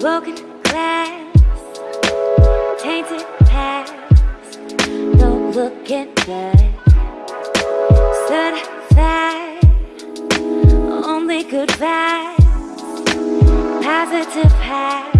Broken glass, tainted past, no looking back. Stood fast. only good vibes, positive past.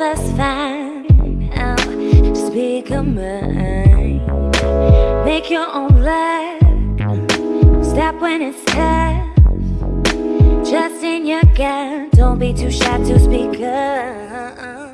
us find out. Just pick mind, make your own life Stop when it's tough. Trust in your gut. Don't be too shy to speak up.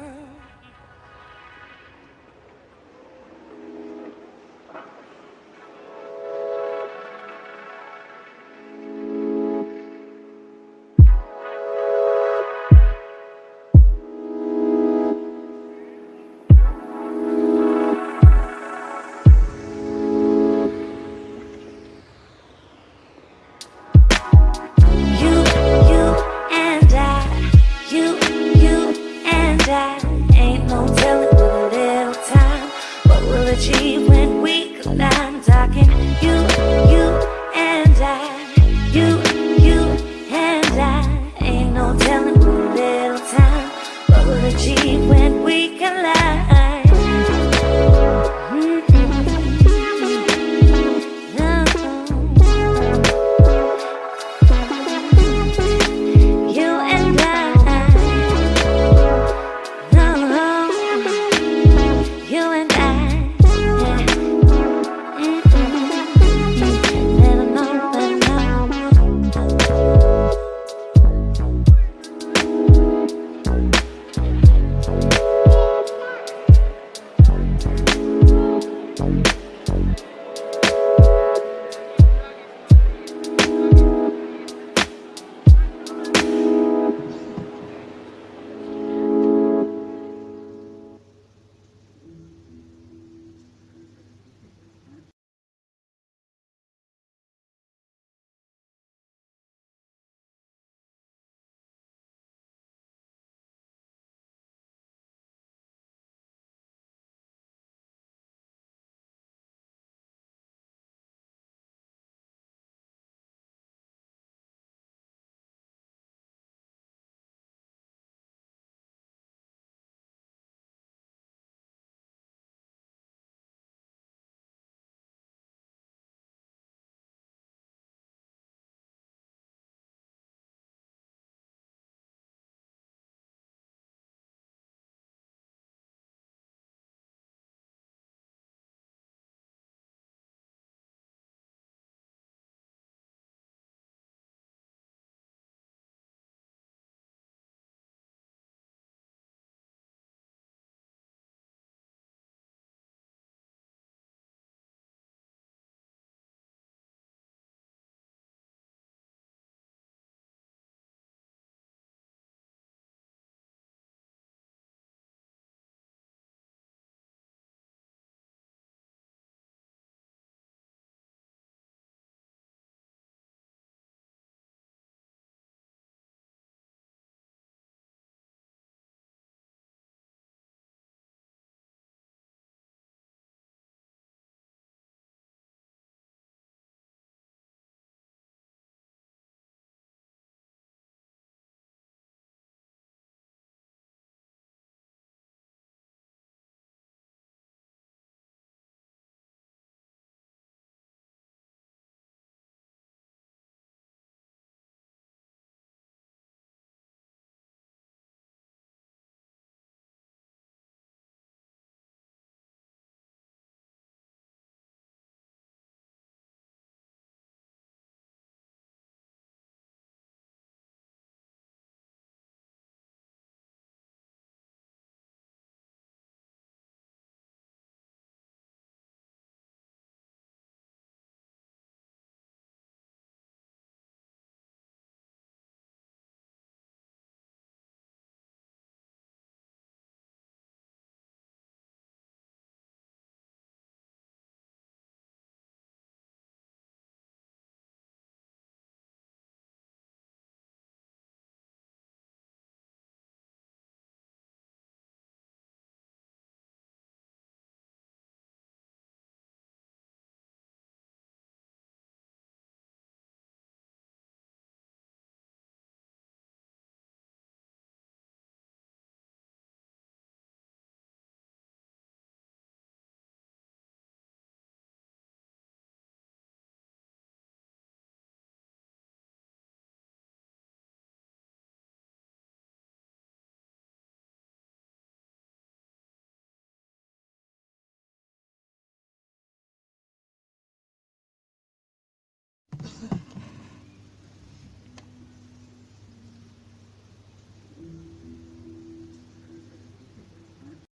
achieve when we climb Talking you, you and I You, you and I. Ain't no telling what little time We'll achieve